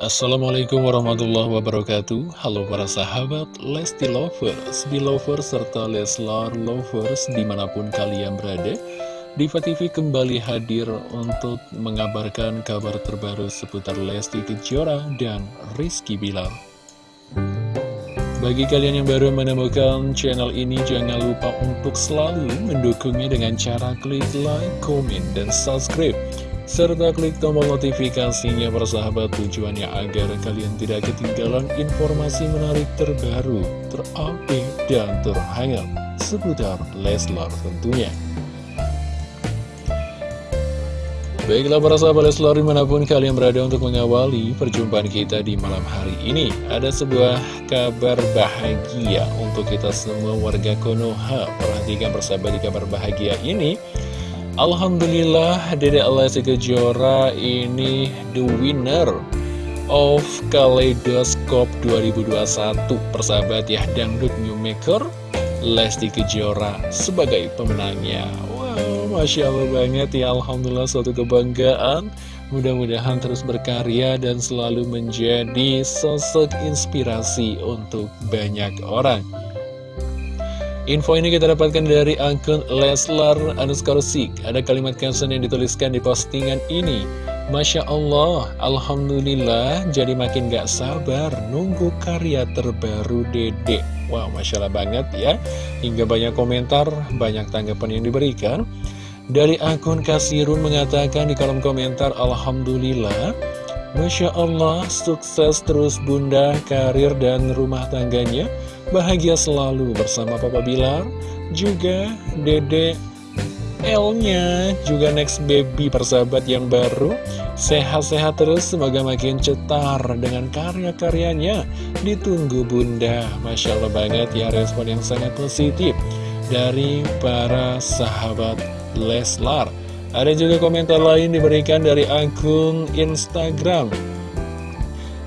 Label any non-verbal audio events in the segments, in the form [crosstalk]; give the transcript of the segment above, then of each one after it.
Assalamualaikum warahmatullahi wabarakatuh. Halo para sahabat Lesti Lovers, Belovers, serta Leslar Lovers di mana pun kalian berada. Diva TV kembali hadir untuk mengabarkan kabar terbaru seputar Lesti Kejora dan Rizky Bilar. Bagi kalian yang baru menemukan channel ini, jangan lupa untuk selalu mendukungnya dengan cara klik like, komen, dan subscribe. Serta klik tombol notifikasinya persahabat tujuannya agar kalian tidak ketinggalan informasi menarik terbaru, terupdate, dan terhangat seputar Leslar tentunya. Baiklah para sahabat Leslar di mana pun kalian berada untuk mengawali perjumpaan kita di malam hari ini Ada sebuah kabar bahagia untuk kita semua warga Konoha Perhatikan persahabat di kabar bahagia ini Alhamdulillah Dede Alessi Kejora ini the winner of Kaleidoskop 2021 Persahabat ya Dangdut New Maker Lesti Kejora sebagai pemenangnya. Masya Allah banget ya Alhamdulillah suatu kebanggaan. Mudah-mudahan terus berkarya dan selalu menjadi sosok inspirasi untuk banyak orang Info ini kita dapatkan dari akun Leslar Anuskarsik Ada kalimat caption yang dituliskan di postingan ini. Masya Allah, Alhamdulillah jadi makin gak sabar nunggu karya terbaru Dede. Wow, Masya Allah banget ya. Hingga banyak komentar, banyak tanggapan yang diberikan. Dari akun Kasirun mengatakan di kolom komentar Alhamdulillah Masya Allah sukses terus bunda karir dan rumah tangganya. Bahagia selalu bersama Papa Bilar Juga Dede L-nya Juga next baby persahabat yang baru. Sehat-sehat terus semoga makin cetar dengan karya-karyanya. Ditunggu bunda Masya Allah banget ya respon yang sangat positif Dari para sahabat Leslar. Ada juga komentar lain diberikan dari akun Instagram.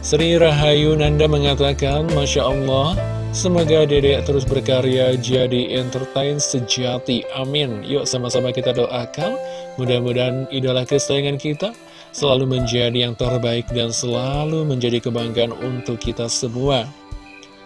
Sri Rahayu Nanda mengatakan, Masya Allah, semoga dedek terus berkarya jadi entertain sejati. Amin. Yuk sama-sama kita doakan, mudah-mudahan idola kesayangan kita selalu menjadi yang terbaik dan selalu menjadi kebanggaan untuk kita semua.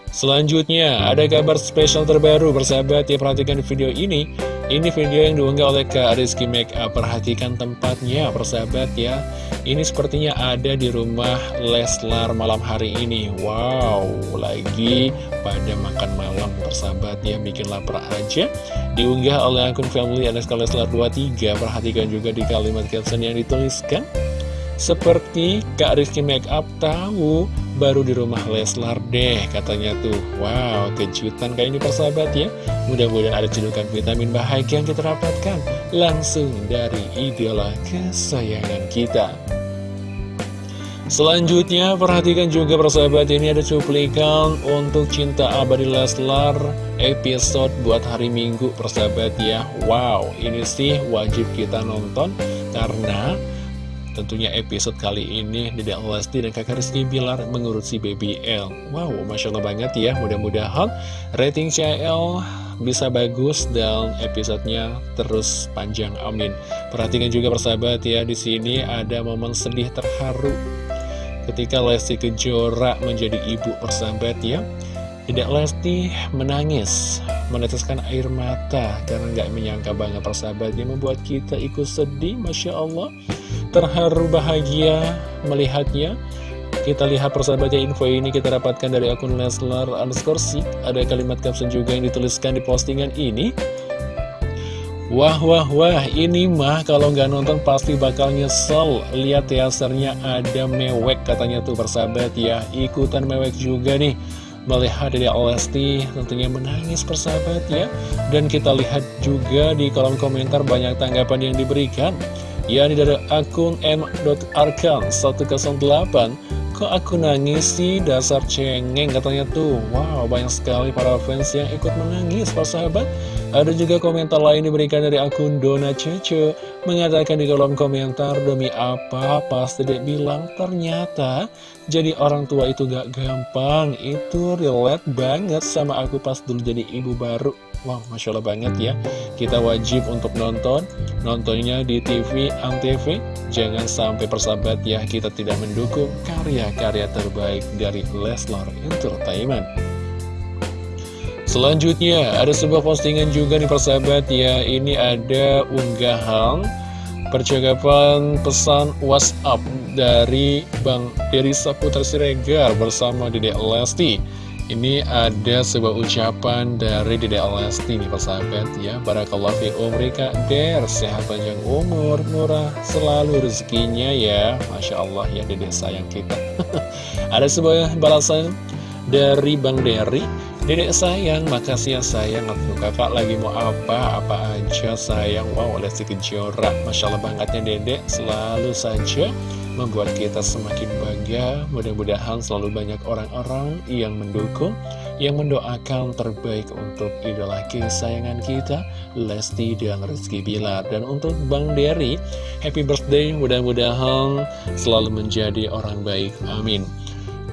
Selanjutnya, ada kabar spesial terbaru, bersahabat ya perhatikan video ini. Ini video yang diunggah oleh Kak Rizky Makeup Perhatikan tempatnya persahabat ya. Ini sepertinya ada di rumah Leslar malam hari ini. Wow, lagi pada makan malam persahabat ya. Bikin lapar aja. Diunggah oleh akun family Aleska Leslar 23 Perhatikan juga di kalimat caption yang dituliskan. Seperti Kak Rizky Makeup tahu baru di rumah Leslar deh katanya tuh. Wow kejutan kayak ini persahabat ya. Mudah-mudahan ada cedukan vitamin bahagia yang kita dapatkan Langsung dari idola kesayangan kita. Selanjutnya perhatikan juga persahabat ini ada cuplikan untuk Cinta Abadi Leslar episode buat hari Minggu persahabat ya. Wow ini sih wajib kita nonton karena Tentunya episode kali ini Dedek Lesti dan kakak Rizky Bilar mengurusi Baby L. Wow, Masya Allah banget ya. Mudah-mudahan rating CL bisa bagus dan episodenya terus panjang. Amin. Perhatikan juga persahabat ya di sini ada momen sedih terharu Ketika Lesti Kejora menjadi ibu persahabat ya. Dedek Lesti menangis meneteskan air mata karena nggak menyangka banget persahabatnya membuat kita ikut sedih Masya Allah terharu bahagia melihatnya. Kita lihat persahabatnya info ini kita dapatkan dari akun Leslar underscore Ada kalimat caption juga yang dituliskan di postingan ini. Wah wah wah ini mah kalau nggak nonton pasti bakal nyesel. Lihat teasernya ada mewek katanya tuh persahabat ya. Ikutan mewek juga nih. Melihat dari Lesti tentunya menangis persahabat ya. Dan kita lihat juga di kolom komentar banyak tanggapan yang diberikan yakni dari akun m.arkan 108 Kok aku nangis sih dasar cengeng katanya tuh. Wow banyak sekali para fans yang ikut menangis para sahabat. Ada juga komentar lain diberikan dari akun Dona Cece Mengatakan di kolom komentar Demi apa pas dedek bilang ternyata Jadi orang tua itu gak gampang. Itu relate banget sama aku pas dulu jadi ibu baru Wow, Masya Allah banget ya. Kita wajib untuk nonton. Nontonnya di TV Antv Jangan sampai persahabat ya Kita tidak mendukung karya-karya terbaik dari Leslar Entertainment. Selanjutnya ada sebuah postingan juga nih persahabat ya. Ini ada unggahan percakapan pesan WhatsApp dari Bang Deri Saputra Siregar bersama Dedek Lesti ini ada sebuah ucapan dari Dede Lesti nih persahabat ya. Barakallah fi umri Kak Der Sehat panjang umur, murah selalu rezekinya ya. Masya Allah ya Dede sayang kita. [laughs] Ada sebuah balasan dari Bang Dery Dedek sayang, makasih ya sayang. Kakak lagi mau apa, apa aja sayang. Wow, Lesti Kejora. Masya Allah bangetnya dedek Selalu saja membuat kita semakin bangga. Mudah-mudahan selalu banyak orang-orang yang mendukung, yang mendoakan terbaik untuk idola kesayangan kita, Lesti dan Rizky Bilar. Dan untuk Bang Dery, happy birthday, mudah-mudahan selalu menjadi orang baik. Amin.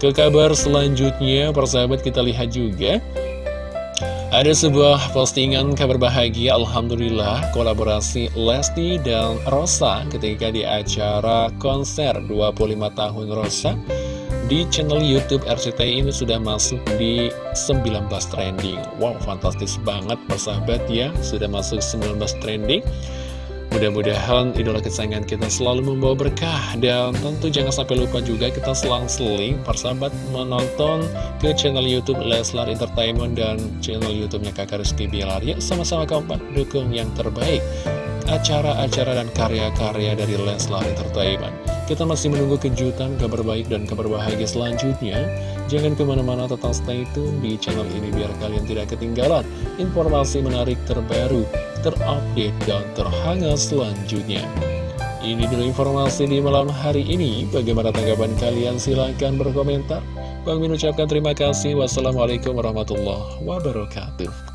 Ke kabar selanjutnya, persahabat kita lihat juga ada sebuah postingan kabar bahagia Alhamdulillah kolaborasi Lesti dan Rosa ketika di acara konser 25 tahun Rosa di channel Youtube RCTI ini sudah masuk di 19 trending. Wow fantastis banget persahabat ya. Sudah masuk 19 trending Mudah-mudahan idola kesayangan kita selalu membawa berkah. Dan tentu jangan sampai lupa juga kita selang-seling persahabat menonton ke channel Youtube Leslar Entertainment dan channel Youtubenya kakak Rizky Bilar. Yuk sama-sama kompak dukung yang terbaik. Acara-acara dan karya-karya dari Leslar Entertainment. Kita masih menunggu kejutan, kabar baik dan kabar bahagia selanjutnya. Jangan ke mana-mana tetap stay tune di channel ini biar kalian tidak ketinggalan informasi menarik terbaru, terupdate, dan terhangat selanjutnya. Ini dulu informasi di malam hari ini. Bagaimana tanggapan kalian? Silahkan berkomentar. Bang Min ucapkan terima kasih. Wassalamualaikum warahmatullahi wabarakatuh.